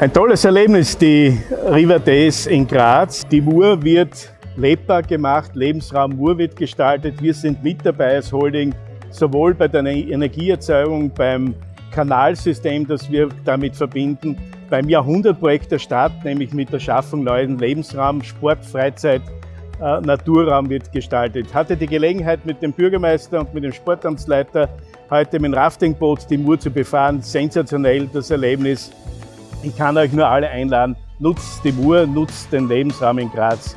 Ein tolles Erlebnis, die River Days in Graz. Die Mur wird lebbar gemacht, Lebensraum Mur wird gestaltet. Wir sind mit dabei als Holding, sowohl bei der Energieerzeugung, beim Kanalsystem, das wir damit verbinden, beim Jahrhundertprojekt der Stadt, nämlich mit der Schaffung neuen Lebensraum, Sport, Freizeit, äh, Naturraum wird gestaltet. Ich hatte die Gelegenheit mit dem Bürgermeister und mit dem Sportamtsleiter heute mit dem Raftingboot die Mur zu befahren. Sensationell das Erlebnis. Ich kann euch nur alle einladen, nutzt die Mur, nutzt den Lebensraum in Graz.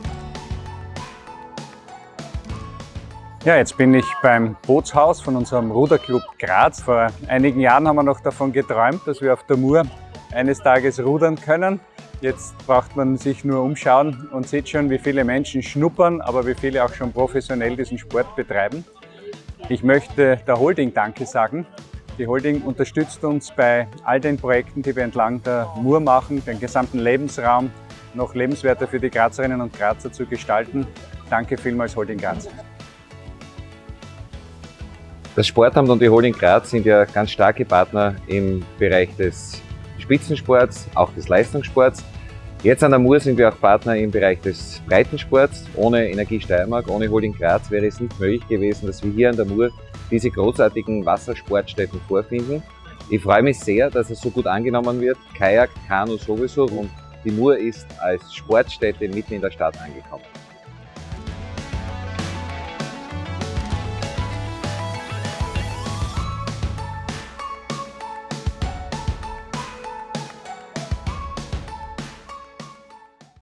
Ja, jetzt bin ich beim Bootshaus von unserem Ruderclub Graz. Vor einigen Jahren haben wir noch davon geträumt, dass wir auf der Mur eines Tages rudern können. Jetzt braucht man sich nur umschauen und sieht schon, wie viele Menschen schnuppern, aber wie viele auch schon professionell diesen Sport betreiben. Ich möchte der Holding Danke sagen, die Holding unterstützt uns bei all den Projekten, die wir entlang der Mur machen, den gesamten Lebensraum noch lebenswerter für die Grazerinnen und Grazer zu gestalten. Danke vielmals Holding Graz. Das Sportamt und die Holding Graz sind ja ganz starke Partner im Bereich des Spitzensports, auch des Leistungssports. Jetzt an der Mur sind wir auch Partner im Bereich des Breitensports. Ohne Energie Steiermark, ohne Holding Graz wäre es nicht möglich gewesen, dass wir hier an der Mur diese großartigen Wassersportstätten vorfinden. Ich freue mich sehr, dass es so gut angenommen wird. Kajak, Kanu sowieso und die Mur ist als Sportstätte mitten in der Stadt angekommen.